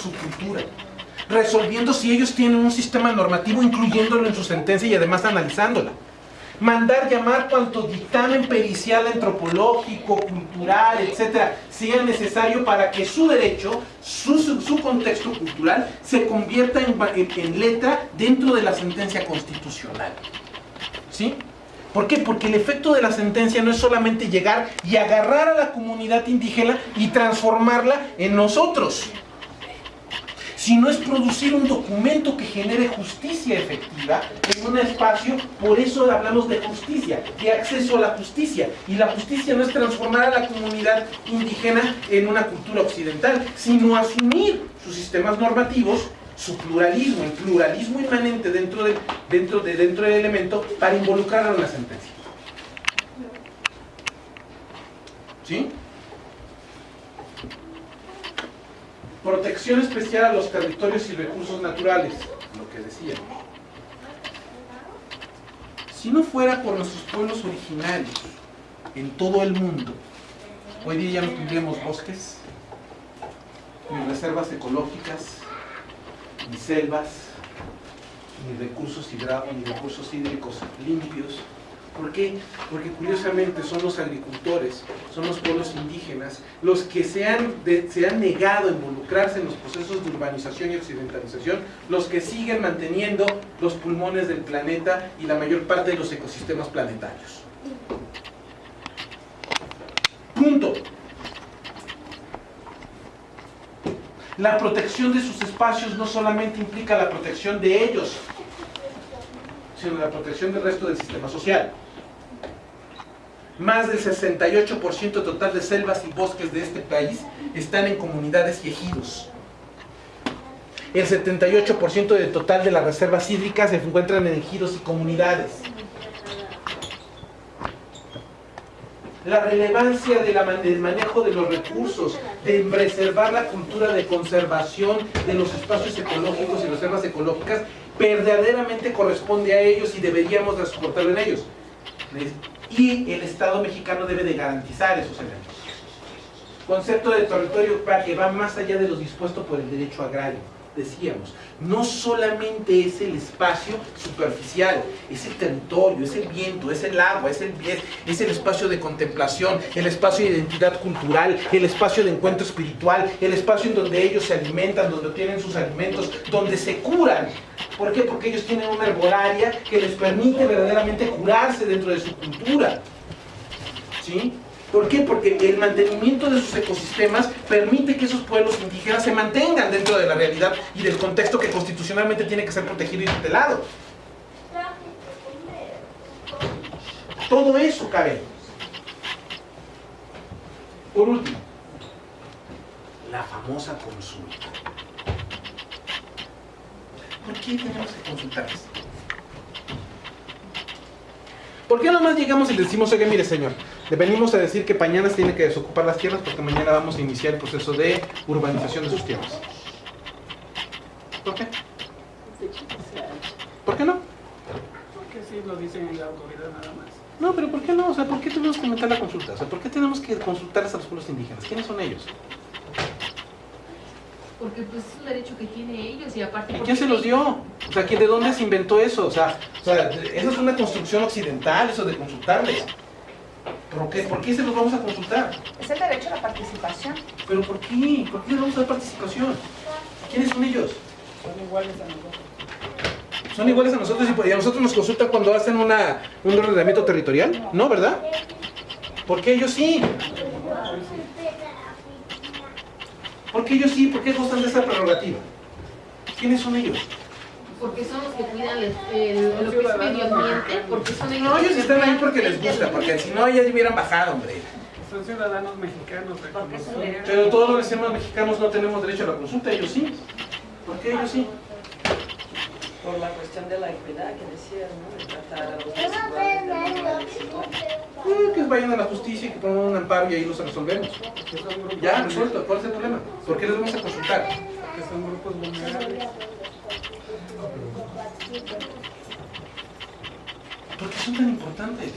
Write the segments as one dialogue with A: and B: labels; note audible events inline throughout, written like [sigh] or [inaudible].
A: su cultura, resolviendo si ellos tienen un sistema normativo, incluyéndolo en su sentencia y además analizándola. Mandar llamar cuanto dictamen pericial antropológico, cultural, etcétera, sea necesario para que su derecho, su, su- contexto cultural, se convierta en- en letra dentro de la sentencia constitucional. ¿Sí? ¿Por qué? Porque el efecto de la sentencia no es solamente llegar y agarrar a la comunidad indígena y transformarla en nosotros, sino es producir un documento que genere justicia efectiva en un espacio, por eso hablamos de justicia, de acceso a la justicia. Y la justicia no es transformar a la comunidad indígena en una cultura occidental, sino asumir sus sistemas normativos, su pluralismo, el pluralismo inmanente dentro del, elemento para involucrarlo en la sentencia. ¿Sí? Protección especial a los territorios y recursos naturales, lo que decíamos. Si no fuera por nuestros pueblos originarios en todo el mundo, hoy día ya no tendríamos bosques, ni reservas ecológicas, ni selvas, ni recursos hidráulicos, ni recursos hídricos limpios. ¿Por qué? Porque curiosamente son los agricultores, son los pueblos indígenas, los que se han, se han negado a involucrarse en los procesos de urbanización y occidentalización, los que siguen manteniendo los pulmones del planeta y la mayor parte de los ecosistemas planetarios. Punto. La protección de sus espacios no solamente implica la protección de ellos, sino la protección del resto del sistema social. Más del 68% total de selvas y bosques de este país están en comunidades y ejidos. El 78% del total de las reservas hídricas se encuentran en ejidos y comunidades. La relevancia del manejo de los recursos, de preservar la cultura de conservación de los espacios ecológicos y reservas ecológicas, verdaderamente corresponde a ellos y deberíamos transportarlo en ellos. Y el Estado mexicano debe de garantizar esos elementos. Concepto de territorio que va más allá de lo dispuesto por el derecho agrario. Decíamos, no solamente es el espacio superficial, es el territorio, es el viento, es el agua, es el, es, es el espacio de contemplación, el espacio de identidad cultural, el espacio de encuentro espiritual, el espacio en donde ellos se alimentan, donde obtienen sus alimentos, donde se curan. ¿Por qué? Porque ellos tienen una herbolaria que les permite verdaderamente curarse dentro de su cultura. ¿Sí? ¿Por qué? Porque el mantenimiento de sus ecosistemas permite que esos pueblos indígenas se mantengan dentro de la realidad y del contexto que constitucionalmente tiene que ser protegido y tutelado. Todo eso cabe. Por último, la famosa consulta. ¿Por qué tenemos que consultarles? ¿Por qué nomás llegamos y le decimos, oye, mire señor, le venimos a decir que mañana tiene que desocupar las tierras porque mañana vamos a iniciar el proceso de urbanización de sus tierras? ¿Por qué? ¿Por qué no?
B: Porque sí lo dicen en la autoridad nada más.
A: No, pero ¿por qué no? O sea, ¿por qué tenemos que meter la consulta? O sea, ¿por qué tenemos que consultarles a los pueblos indígenas? ¿Quiénes son ellos?
C: Porque pues es un derecho que tienen ellos y aparte...
A: ¿Y
C: porque
A: quién se los dio? O sea, ¿quién- ¿de dónde se inventó eso? O sea, o sea, eso es una construcción occidental, eso de consultarles. ¿Por qué? ¿Por qué se los vamos a consultar?
D: Es el derecho a la participación.
A: ¿Pero por qué? ¿Por qué les vamos a dar participación? ¿Quiénes son ellos?
B: Son iguales a nosotros.
A: ¿Son iguales a nosotros y a nosotros nos consultan cuando hacen una, un ordenamiento territorial? ¿No, verdad? ¿Por qué ellos sí? ¿Por qué ellos sí? ¿Por qué gozan de esa prerrogativa? ¿Quiénes son ellos?
C: Porque son los que cuidan el, el- lo que es medio ambiente, porque son ellos
A: No, ellos
C: que
A: están ahí porque les gusta, porque si no ya hubieran bajado, hombre.
B: Son ciudadanos mexicanos
D: Porque.
A: Pero todos los demás mexicanos no tenemos derecho a la consulta, ellos sí. ¿Por qué ellos sí?
E: Por la cuestión de la equidad que decías, ¿no? De tratar a los desiguales.
A: Eh, que vayan a la justicia y que pongan un amparo y ahí los resolvemos. Ya, resuelto. ¿Cuál es el problema? ¿Por qué les vamos a consultar?
B: Que son grupos vulnerables.
A: ¿Por qué son tan importantes?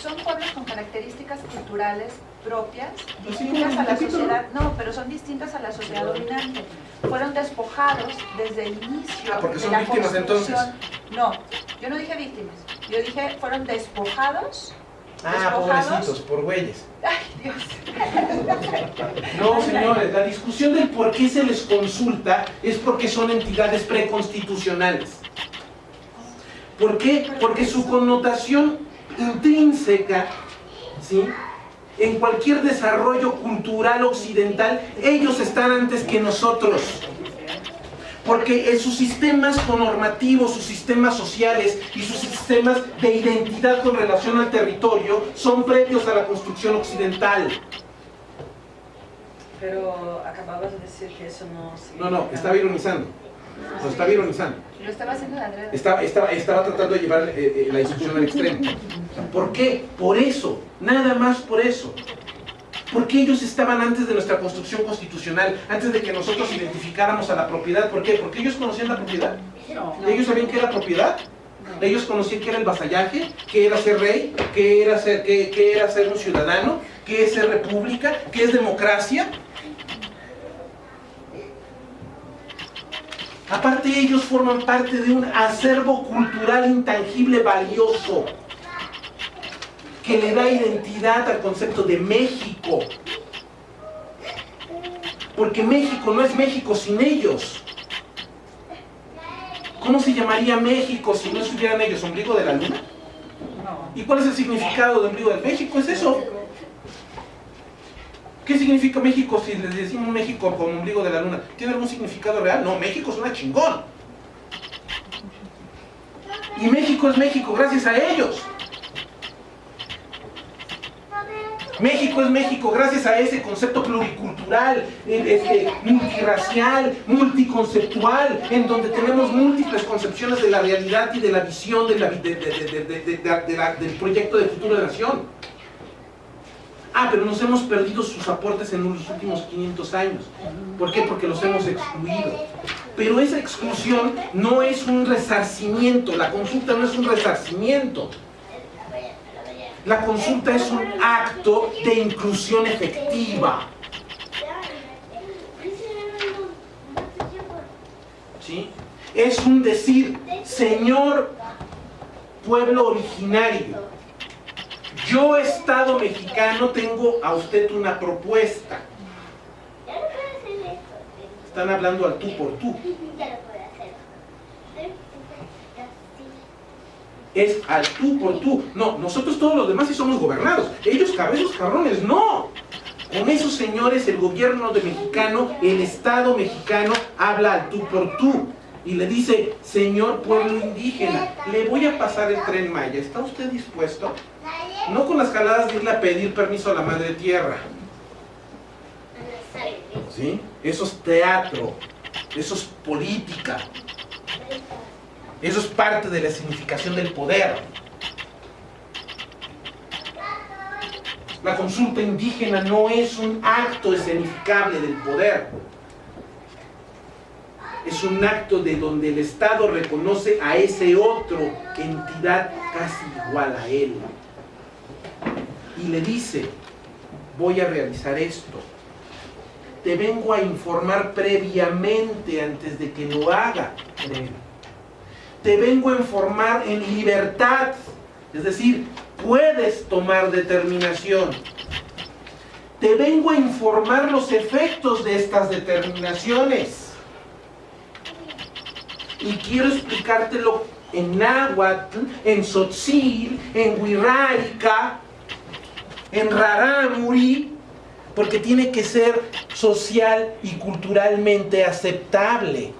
D: Son pueblos con características culturales propias,
A: Pues
D: distintas a la sociedad, no, pero son distintas a la sociedad dominante. Fueron despojados desde el inicio
A: Ah, porque
D: de
A: son
D: la
A: víctimas,
D: construcción. No, yo no dije víctimas, yo dije fueron despojados.
A: Ah,
D: despojados.
A: pobrecitos, por güeyes.
D: Ay, Dios.
A: No, señores, la discusión del por qué se les consulta es porque son entidades preconstitucionales. ¿Por qué? Porque su connotación intrínseca, ¿sí? En cualquier desarrollo cultural occidental, ellos están antes que nosotros. Porque en sus sistemas normativos, sus sistemas sociales y sus sistemas de identidad con relación al territorio son previos a la construcción occidental.
E: Pero acababas de decir que eso no
A: No, no, estaba ironizando. Lo estaba ironizando.
D: Lo estaba haciendo de Andrés.
A: Estaba, estaba, estaba tratando de llevar eh, eh, la discusión al extremo. ¿Por qué? Por eso, nada más por eso. Porque ellos estaban antes de nuestra construcción constitucional, antes de que nosotros identificáramos a la propiedad. ¿Por qué? Porque ellos conocían la propiedad.
B: No.
A: Ellos sabían qué era propiedad. Ellos conocían qué era el vasallaje, qué era ser rey, qué era ser, qué, qué era ser un ciudadano, qué es ser república, qué es democracia. Aparte ellos forman parte de un acervo cultural intangible valioso que le da identidad al concepto de México. Porque México no es México sin ellos. ¿Cómo se llamaría México si no estuvieran ellos? ¿Ombligo de la luna? ¿Y cuál es el significado de ombligo de México? Es eso. ¿Qué significa México si les decimos México como ombligo de la luna? ¿Tiene algún significado real? No, México es una chingón. Y México es México gracias a ellos. México es México gracias a ese concepto pluricultural, este, multirracial, multiconceptual, en donde tenemos múltiples concepciones de la realidad y de la visión de la vi- de- de- de- de- de- de- de la- del proyecto de futuro de nación. Ah, pero nos hemos perdido sus aportes en los últimos 500 años. ¿Por qué? Porque los hemos excluido. Pero esa exclusión no es un resarcimiento, la consulta no es un resarcimiento. La consulta es un acto de inclusión efectiva. ¿sí? Es un decir, señor pueblo originario, yo Estado mexicano tengo a usted una propuesta. Están hablando al tú por tú. [laughs] Es al tú por tú. No, nosotros todos los demás sí somos gobernados. Ellos cabezos cabrones, no. Con esos señores el gobierno de mexicano, el Estado mexicano habla al tú por tú. Y le dice, señor pueblo indígena, le voy a pasar el tren Maya. ¿Está usted dispuesto? No con las jaladas de irle a pedir permiso a la madre tierra. ¿Sí? Eso es teatro. Eso es política. Eso es parte de la significación del poder. La consulta indígena no es un acto escenificable del poder. Es un acto de donde el Estado reconoce a ese otro entidad casi igual a él. Y le dice, voy a realizar esto. Te vengo a informar previamente antes de que lo haga te vengo a informar en libertad. Es decir, puedes tomar determinación. Te vengo a informar los efectos de estas determinaciones. Y quiero explicártelo en náhuatl, en tzotzil, en huirrárica, en rarámuri, porque tiene que ser social y culturalmente aceptable.